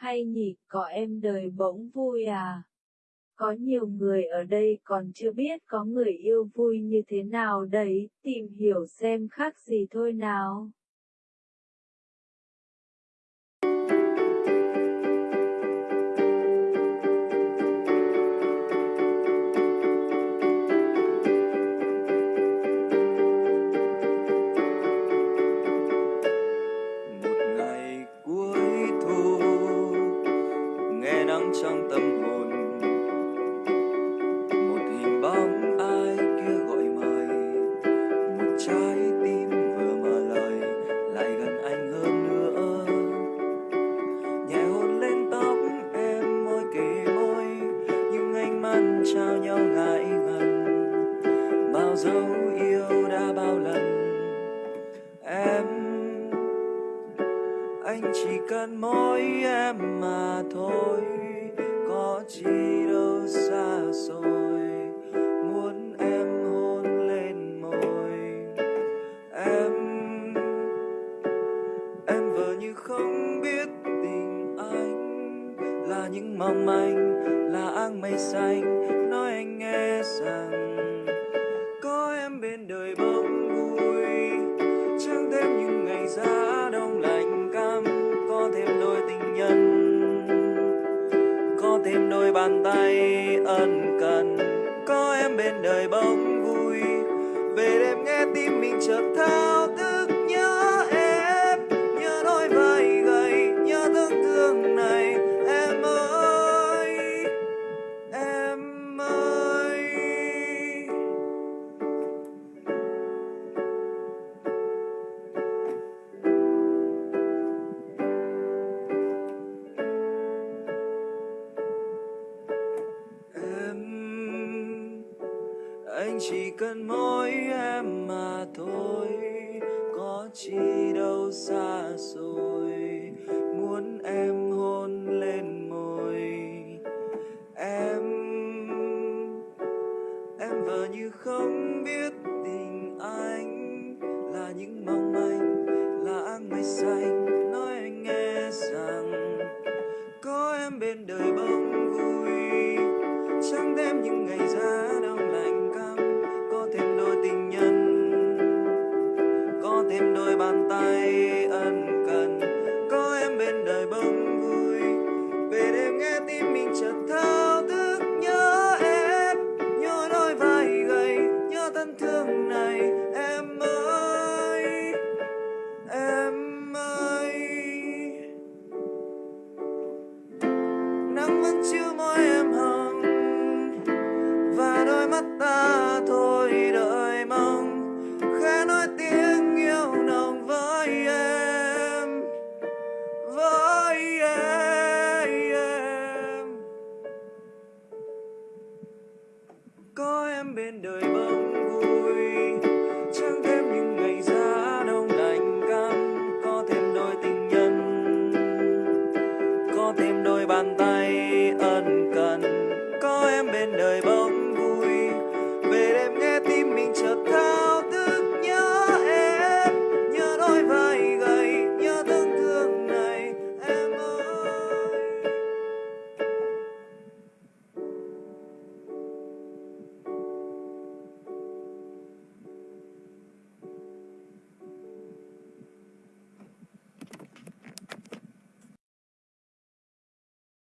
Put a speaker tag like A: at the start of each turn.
A: hay nhỉ, có em đời bỗng vui à? Có nhiều người ở đây còn chưa biết có người yêu vui như thế nào đấy, tìm hiểu xem khác gì thôi nào.
B: dấu yêu đã bao lần. Em, anh chỉ cần mỗi em mà thôi. Có chi đâu xa xôi. Muốn em hôn lên môi. Em em vờ như không biết tình anh là những mong manh, là áng mây xanh. Nói anh nghe rằng đôi bàn tay ân cần. Có em bên đời bông vui, về đêm nghe tim mình chợt thao anh chỉ cần mỗi em mà thôi. Có chi đâu xa rồi muốn em hôn lên môi. Em em vờ như không biết tình anh là những mong anh, là áng mây xanh. Nói anh nghe rằng có em bên đời bao vẫn chưa môi em hồng. Và đôi mắt ta thôi đợi mong. Khẽ nói tiếng yêu nồng với em. Với em. Có em bên đời bờ